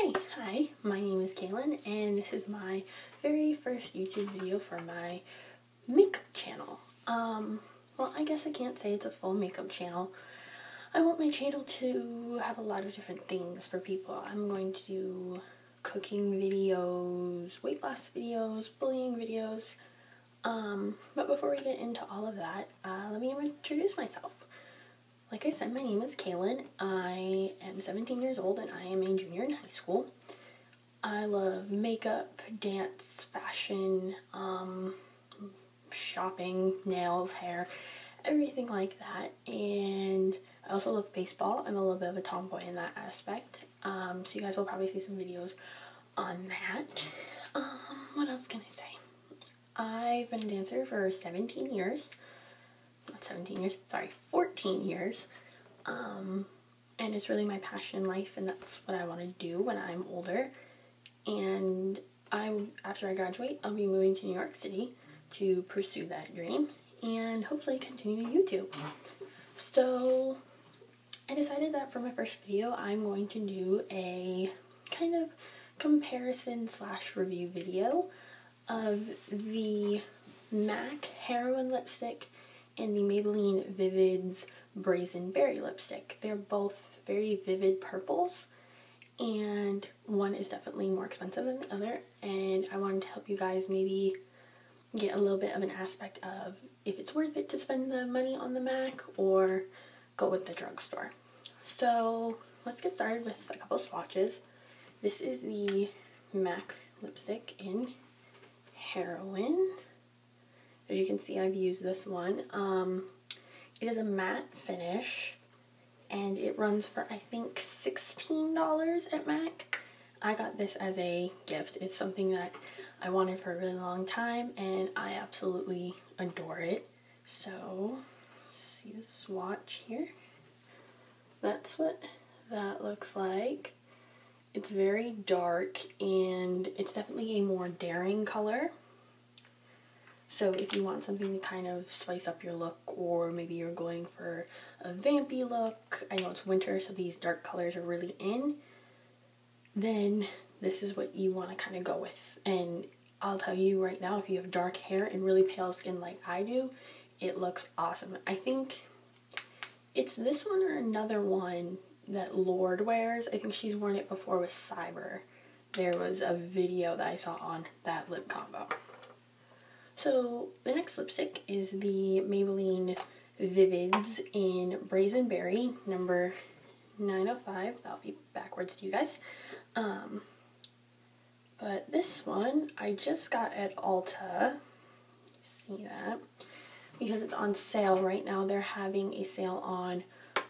Hey, hi, my name is Kaylin and this is my very first YouTube video for my makeup channel. Um, well, I guess I can't say it's a full makeup channel. I want my channel to have a lot of different things for people. I'm going to do cooking videos, weight loss videos, bullying videos. Um, but before we get into all of that, uh, let me introduce myself. Like I said, my name is Kaylin. I am 17 years old and I am a junior in high school. I love makeup, dance, fashion, um, shopping, nails, hair, everything like that. And I also love baseball. I'm a little bit of a tomboy in that aspect. Um, so you guys will probably see some videos on that. Um, what else can I say? I've been a dancer for 17 years not 17 years, sorry, 14 years. Um, and it's really my passion in life, and that's what I want to do when I'm older. And I, after I graduate, I'll be moving to New York City to pursue that dream and hopefully continue YouTube. So I decided that for my first video, I'm going to do a kind of comparison slash review video of the MAC Heroine Lipstick and the Maybelline Vivids Brazen Berry lipstick. They're both very vivid purples and one is definitely more expensive than the other and I wanted to help you guys maybe get a little bit of an aspect of if it's worth it to spend the money on the MAC or go with the drugstore. So let's get started with a couple swatches. This is the MAC lipstick in Heroine. As you can see, I've used this one. Um, it is a matte finish and it runs for I think $16 at MAC. I got this as a gift. It's something that I wanted for a really long time and I absolutely adore it. So, see the swatch here? That's what that looks like. It's very dark and it's definitely a more daring color. So if you want something to kind of spice up your look or maybe you're going for a vampy look, I know it's winter so these dark colors are really in, then this is what you want to kind of go with. And I'll tell you right now, if you have dark hair and really pale skin like I do, it looks awesome. I think it's this one or another one that Lorde wears. I think she's worn it before with Cyber. There was a video that I saw on that lip combo. So the next lipstick is the Maybelline Vivids in Brazen Berry, number 905. That'll be backwards to you guys. Um, but this one I just got at Ulta. See that? Because it's on sale right now. They're having a sale on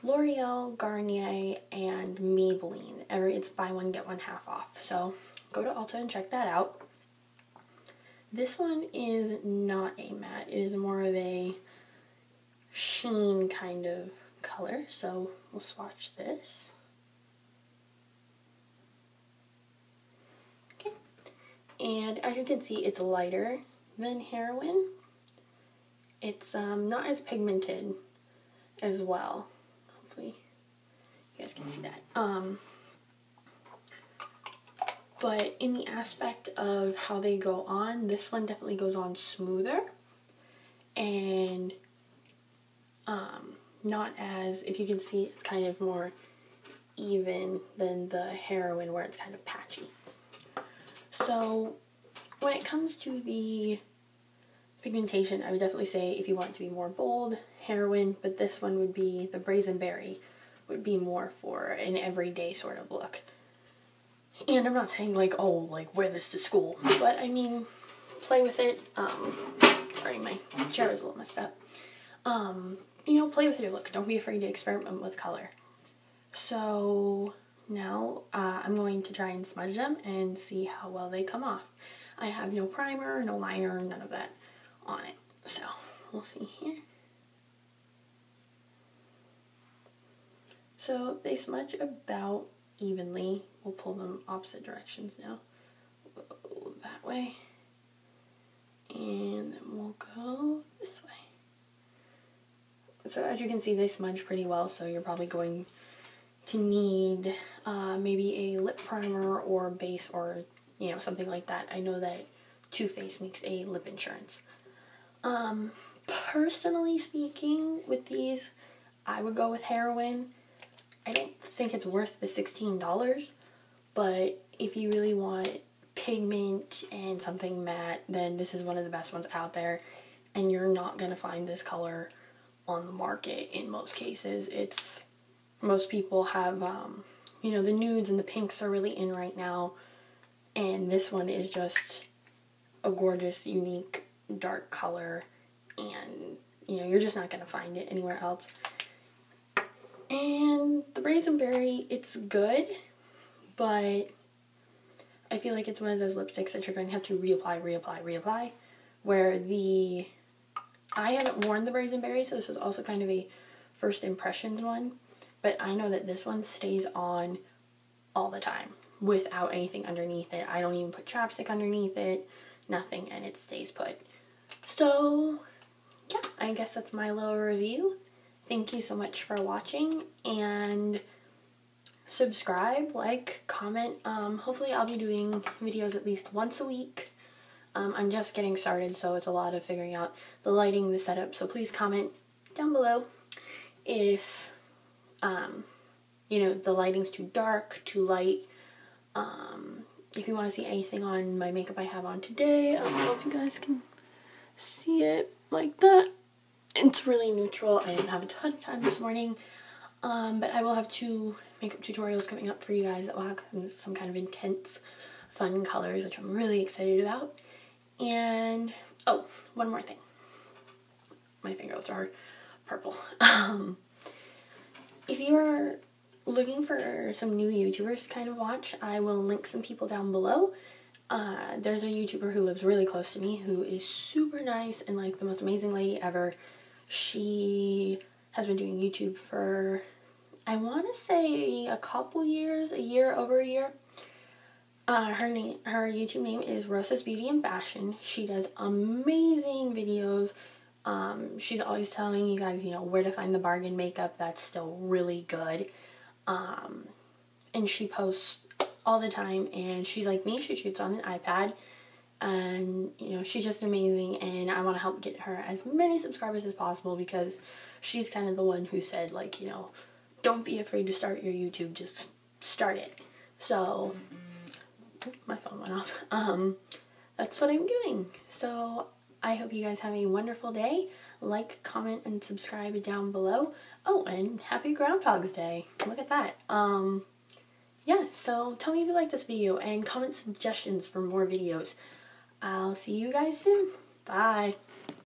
L'Oreal, Garnier, and Maybelline. Every It's buy one, get one half off. So go to Ulta and check that out. This one is not a matte. It is more of a sheen kind of color. So we'll swatch this. Okay. And as you can see, it's lighter than Heroine. It's um, not as pigmented as well. Hopefully you guys can see that. Um, but in the aspect of how they go on, this one definitely goes on smoother and um, not as, if you can see, it's kind of more even than the heroine where it's kind of patchy. So when it comes to the pigmentation, I would definitely say if you want to be more bold, heroine, but this one would be, the Brazen Berry, would be more for an everyday sort of look. And I'm not saying like, oh, like wear this to school, but I mean, play with it. Um, sorry, my chair is a little messed up. Um, you know, play with your look. Don't be afraid to experiment with color. So now uh, I'm going to try and smudge them and see how well they come off. I have no primer, no liner, none of that on it. So we'll see here. So they smudge about evenly. We'll pull them opposite directions now. That way. And then we'll go this way. So as you can see, they smudge pretty well, so you're probably going to need uh, maybe a lip primer or base or you know something like that. I know that Too Faced makes a lip insurance. Um, personally speaking, with these, I would go with Heroine. I don't think it's worth the $16, but if you really want pigment and something matte, then this is one of the best ones out there. And you're not going to find this color on the market in most cases. It's, most people have, um, you know, the nudes and the pinks are really in right now. And this one is just a gorgeous, unique, dark color. And, you know, you're just not going to find it anywhere else. And the Brazen Berry, it's good, but I feel like it's one of those lipsticks that you're going to have to reapply, reapply, reapply. Where the, I haven't worn the Brazen Berry, so this was also kind of a first impressions one. But I know that this one stays on all the time without anything underneath it. I don't even put chapstick underneath it, nothing, and it stays put. So, yeah, I guess that's my little review. Thank you so much for watching, and subscribe, like, comment. Um, hopefully I'll be doing videos at least once a week. Um, I'm just getting started, so it's a lot of figuring out the lighting, the setup, so please comment down below if, um, you know, the lighting's too dark, too light. Um, if you want to see anything on my makeup I have on today, I don't know if you guys can see it like that. It's really neutral. I didn't have a ton of time this morning, um, but I will have two makeup tutorials coming up for you guys that will have some kind of intense, fun colors, which I'm really excited about. And, oh, one more thing. My fingers are purple. Um, if you are looking for some new YouTubers to kind of watch, I will link some people down below. Uh, there's a YouTuber who lives really close to me who is super nice and like the most amazing lady ever. She has been doing YouTube for I want to say a couple years, a year, over a year. Uh, her name, her YouTube name is Rosa's Beauty and Fashion. She does amazing videos. Um, she's always telling you guys, you know, where to find the bargain makeup that's still really good. Um, and she posts all the time and she's like me, she shoots on an iPad and you know she's just amazing and I want to help get her as many subscribers as possible because she's kind of the one who said like you know don't be afraid to start your YouTube. Just start it. So, my phone went off. Um, that's what I'm doing. So, I hope you guys have a wonderful day. Like, comment, and subscribe down below. Oh, and happy Groundhog's Day. Look at that. Um, yeah, so tell me if you like this video and comment suggestions for more videos. I'll see you guys soon. Bye.